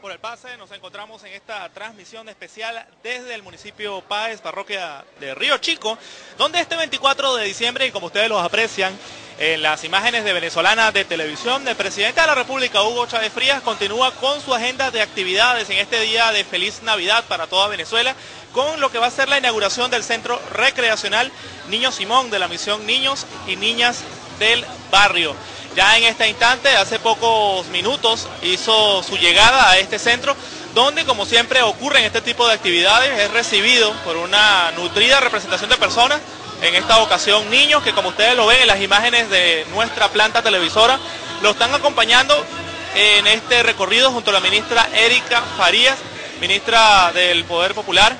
Por el pase. Nos encontramos en esta transmisión especial desde el municipio Páez, parroquia de Río Chico, donde este 24 de diciembre, y como ustedes los aprecian, en las imágenes de venezolana de televisión, el presidente de la República, Hugo Chávez Frías, continúa con su agenda de actividades en este día de feliz Navidad para toda Venezuela, con lo que va a ser la inauguración del Centro Recreacional Niño Simón de la misión Niños y Niñas del Barrio. Ya en este instante, hace pocos minutos, hizo su llegada a este centro, donde como siempre ocurre en este tipo de actividades, es recibido por una nutrida representación de personas, en esta ocasión niños que como ustedes lo ven en las imágenes de nuestra planta televisora, lo están acompañando en este recorrido junto a la ministra Erika Farías, ministra del Poder Popular,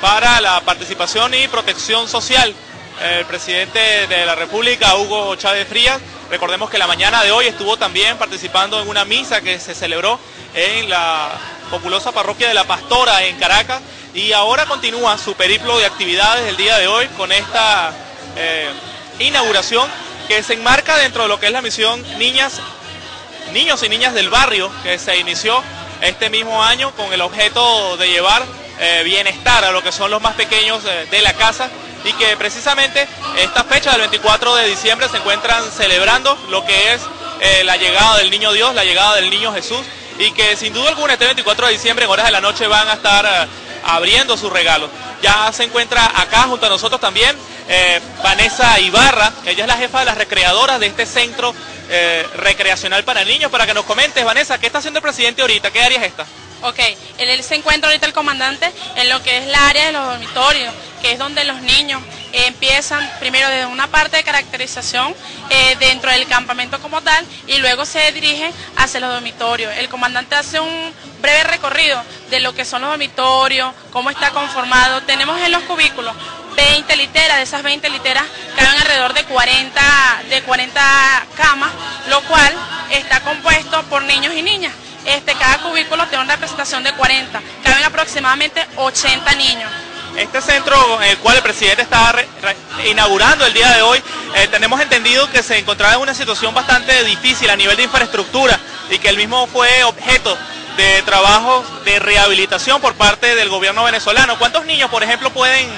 para la participación y protección social. El presidente de la República, Hugo Chávez Frías, Recordemos que la mañana de hoy estuvo también participando en una misa que se celebró en la populosa parroquia de la Pastora en Caracas. Y ahora continúa su periplo de actividades el día de hoy con esta eh, inauguración que se enmarca dentro de lo que es la misión Niñas, Niños y Niñas del Barrio que se inició este mismo año con el objeto de llevar eh, bienestar a lo que son los más pequeños eh, de la casa y que precisamente esta fecha del 24 de diciembre se encuentran celebrando lo que es eh, la llegada del Niño Dios, la llegada del Niño Jesús y que sin duda alguna este 24 de diciembre en horas de la noche van a estar eh, abriendo sus regalos. Ya se encuentra acá junto a nosotros también eh, Vanessa Ibarra, ella es la jefa de las recreadoras de este centro recreacional para niños, para que nos comentes, Vanessa, ¿qué está haciendo el presidente ahorita? ¿Qué área es esta? Ok, él se encuentra ahorita el comandante en lo que es la área de los dormitorios, que es donde los niños empiezan primero desde una parte de caracterización eh, dentro del campamento como tal y luego se dirigen hacia los dormitorios. El comandante hace un breve recorrido de lo que son los dormitorios, cómo está conformado. Tenemos en los cubículos 20 literas, de esas 20 literas caben alrededor de 40, de 40 camas, lo cual está compuesto por niños y niñas. Este, cada cubículo tiene una representación de 40, caben aproximadamente 80 niños. Este centro en el cual el presidente está inaugurando el día de hoy, eh, tenemos entendido que se encontraba en una situación bastante difícil a nivel de infraestructura y que el mismo fue objeto de trabajos de rehabilitación por parte del gobierno venezolano. ¿Cuántos niños, por ejemplo, pueden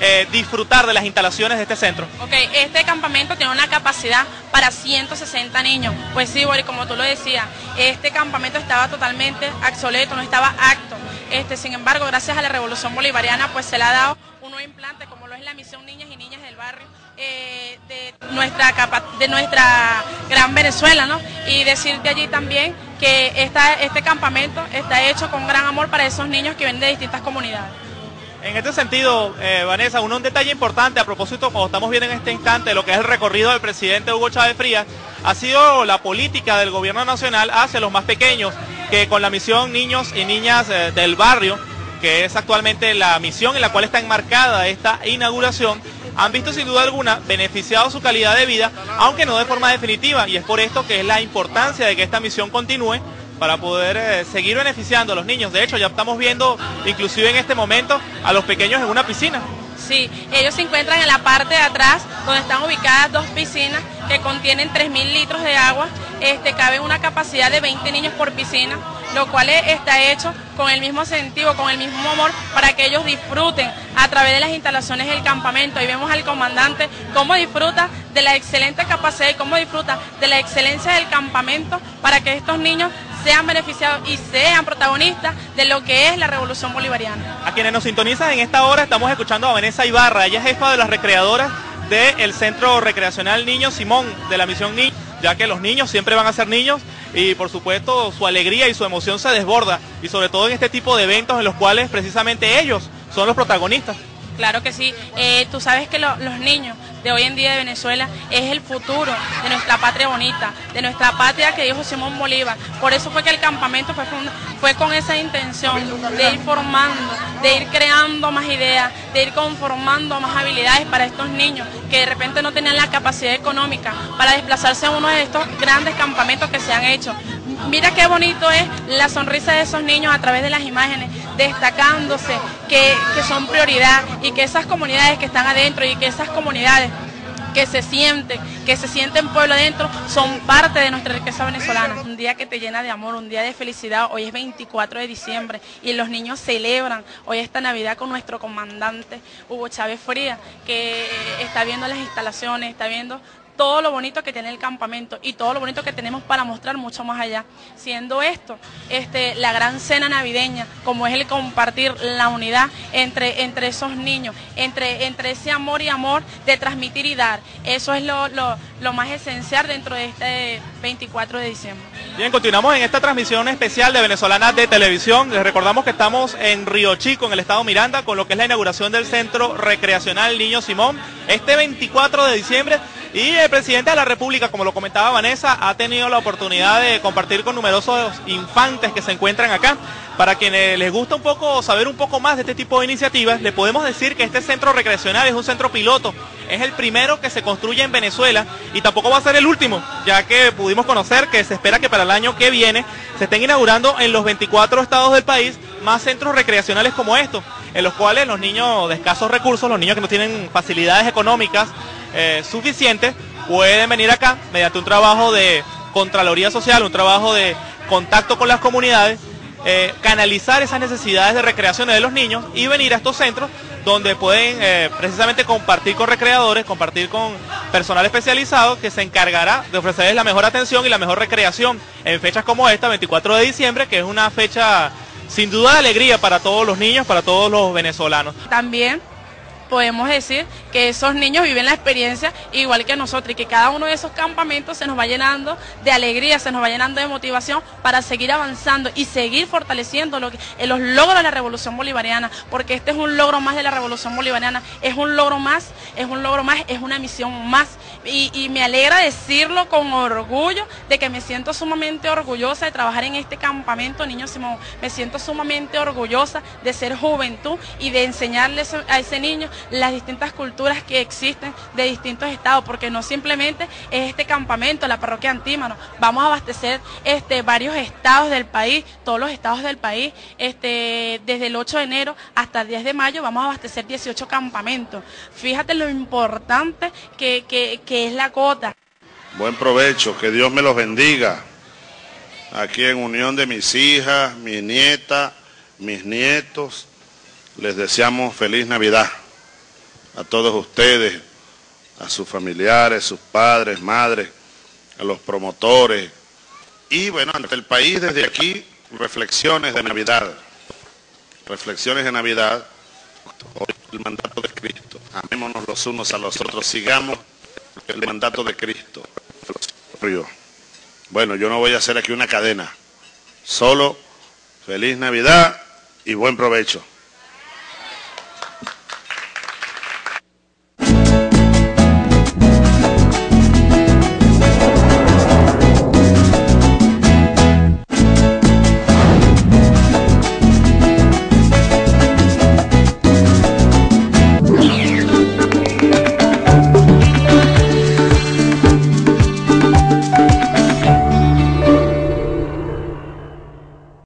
eh, disfrutar de las instalaciones de este centro? Ok, este campamento tiene una capacidad para 160 niños. Pues sí, Boris, como tú lo decías, este campamento estaba totalmente obsoleto, no estaba acto. Este, sin embargo, gracias a la revolución bolivariana, pues se le ha dado un nuevo implante, como lo es la misión Niñas y Niñas del Barrio, eh, de, nuestra de nuestra gran Venezuela, ¿no? Y decirte allí también que este campamento está hecho con gran amor para esos niños que vienen de distintas comunidades. En este sentido, eh, Vanessa, un, detalle importante a propósito, como estamos viendo en este instante, lo que es el recorrido del presidente Hugo Chávez Frías, ha sido la política del gobierno nacional hacia los más pequeños, que con la misión Niños y Niñas eh, del Barrio, que es actualmente la misión en la cual está enmarcada esta inauguración, han visto sin duda alguna beneficiado su calidad de vida, aunque no de forma definitiva, y es por esto que es la importancia de que esta misión continúe para poder eh, seguir beneficiando a los niños. De hecho, ya estamos viendo, inclusive en este momento, a los pequeños en una piscina. Sí, ellos se encuentran en la parte de atrás, donde están ubicadas dos piscinas que contienen 3.000 litros de agua. Este, cabe una capacidad de 20 niños por piscina, lo cual está hecho con el mismo sentido, con el mismo amor, para que ellos disfruten a través de las instalaciones del campamento. Ahí vemos al comandante cómo disfruta de la excelente capacidad y cómo disfruta de la excelencia del campamento para que estos niños sean beneficiados y sean protagonistas de lo que es la revolución bolivariana. A quienes nos sintonizan en esta hora estamos escuchando a Vanessa Ibarra, ella es jefa de las recreadoras del Centro Recreacional Niño Simón de la Misión Niño, ya que los niños siempre van a ser niños y por supuesto su alegría y su emoción se desborda y sobre todo en este tipo de eventos en los cuales precisamente ellos son los protagonistas. Claro que sí, eh, tú sabes que los niños de hoy en día de Venezuela es el futuro de nuestra patria bonita, de nuestra patria que dijo Simón Bolívar. Por eso fue que el campamento fue, fue con esa intención de ir formando, de ir creando más ideas, de ir conformando más habilidades para estos niños que de repente no tenían la capacidad económica para desplazarse a uno de estos grandes campamentos que se han hecho. Mira qué bonito es la sonrisa de esos niños a través de las imágenes, destacándose que, que son prioridad y que esas comunidades que están adentro y que esas comunidades que se sienten, que se sienten pueblo adentro, son parte de nuestra riqueza venezolana. Un día que te llena de amor, un día de felicidad. Hoy es 24 de diciembre y los niños celebran hoy esta Navidad con nuestro comandante Hugo Chávez Fría, que está viendo las instalaciones, está viendo todo lo bonito que tiene el campamento y todo lo bonito que tenemos para mostrar mucho más allá. Siendo esto este, la gran cena navideña, como es el compartir la unidad entre, entre esos niños, entre, entre ese amor y amor de transmitir y dar. Eso es lo, lo más esencial dentro de este 24 de diciembre. Bien, continuamos en esta transmisión especial de Venezolana de Televisión. Les recordamos que estamos en Río Chico, en el estado Miranda, con lo que es la inauguración del Centro Recreacional Niño Simón, este 24 de diciembre y el presidente de la República, como lo comentaba Vanessa, ha tenido la oportunidad de compartir con numerosos infantes que se encuentran acá. Para quienes les gusta un poco saber un poco más de este tipo de iniciativas, le podemos decir que este centro recreacional es un centro piloto. Es el primero que se construye en Venezuela y tampoco va a ser el último, ya que pudimos conocer que se espera que para el año que viene se estén inaugurando en los 24 estados del país más centros recreacionales como estos, en los cuales los niños de escasos recursos, los niños que no tienen facilidades económicas, eh, suficientes, pueden venir acá mediante un trabajo de Contraloría Social, un trabajo de contacto con las comunidades, eh, canalizar esas necesidades de recreación de los niños y venir a estos centros donde pueden eh, precisamente compartir con recreadores, compartir con personal especializado que se encargará de ofrecerles la mejor atención y la mejor recreación en fechas como esta, 24 de diciembre, que es una fecha sin duda de alegría para todos los niños, para todos los venezolanos. También podemos decir que esos niños viven la experiencia igual que nosotros y que cada uno de esos campamentos se nos va llenando de alegría, se nos va llenando de motivación para seguir avanzando y seguir fortaleciendo lo que, eh, los logros de la revolución bolivariana, porque este es un logro más de la revolución bolivariana, es un logro más, es un logro más, es una misión más. Y, me alegra decirlo con orgullo de que me siento sumamente orgullosa de trabajar en este campamento, Niño Simón. Me siento sumamente orgullosa de ser juventud y de enseñarles a ese niño las distintas culturas que existen de distintos estados, porque no simplemente es este campamento, la parroquia Antímano, vamos a abastecer este, varios estados del país, todos los estados del país, este, desde el 8 de enero hasta el 10 de mayo vamos a abastecer 18 campamentos. Fíjate lo importante que, que es la cota. Buen provecho, que Dios me los bendiga. Aquí en unión de mis hijas, mi nieta, mis nietos, les deseamos feliz Navidad a todos ustedes, a sus familiares, sus padres, madres, a los promotores. Y bueno, ante el país desde aquí, reflexiones de Navidad. Reflexiones de Navidad, el mandato de Cristo. Amémonos los unos a los otros, sigamos el mandato de Cristo. Bueno, yo no voy a hacer aquí una cadena, solo feliz Navidad y buen provecho.